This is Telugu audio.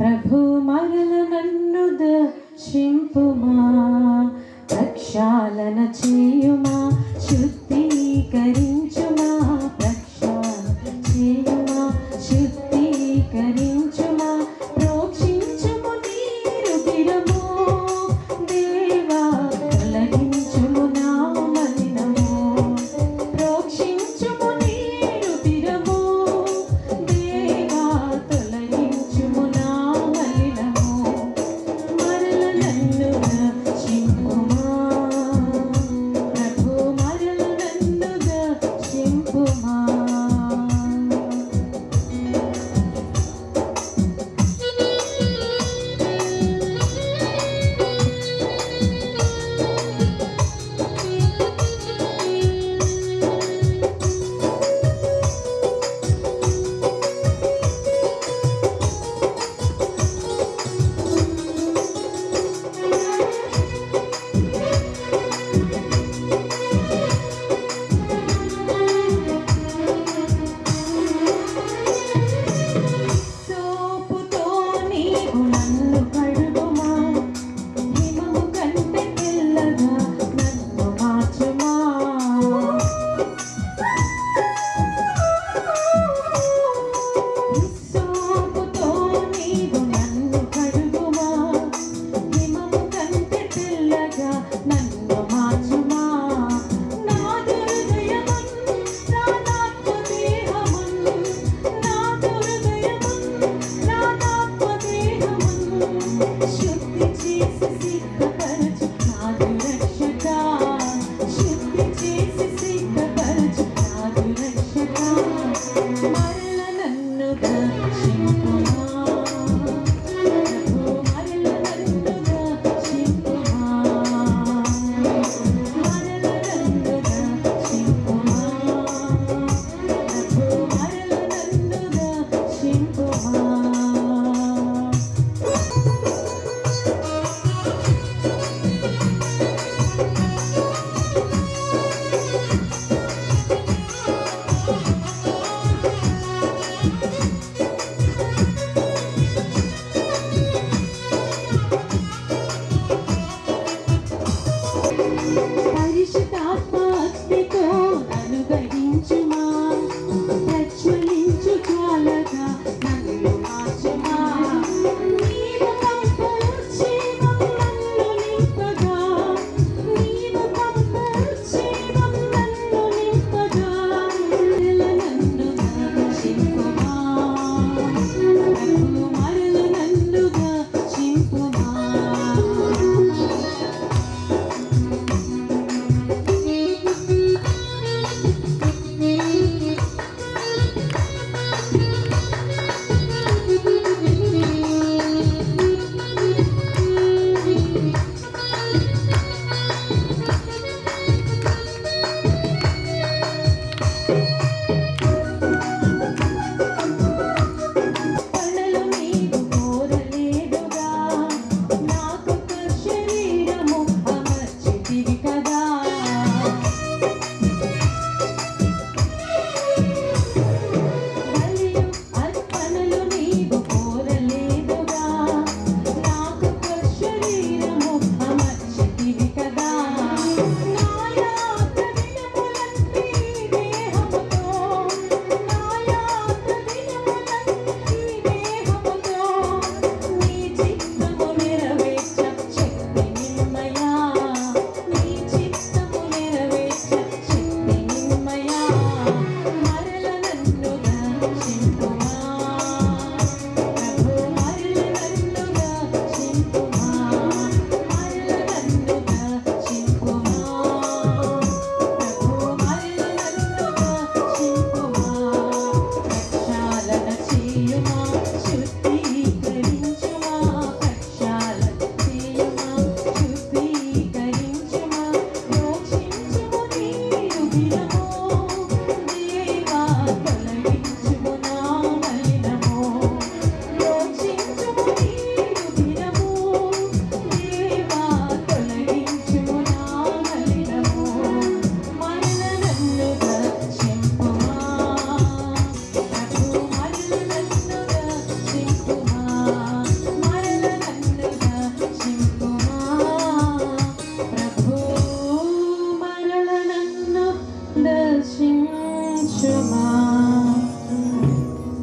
ప్రభు మరల నన్ను దర్శింపుమా ప్రక్షాళన చేయుమా శుద్ధీకరి sim. अपना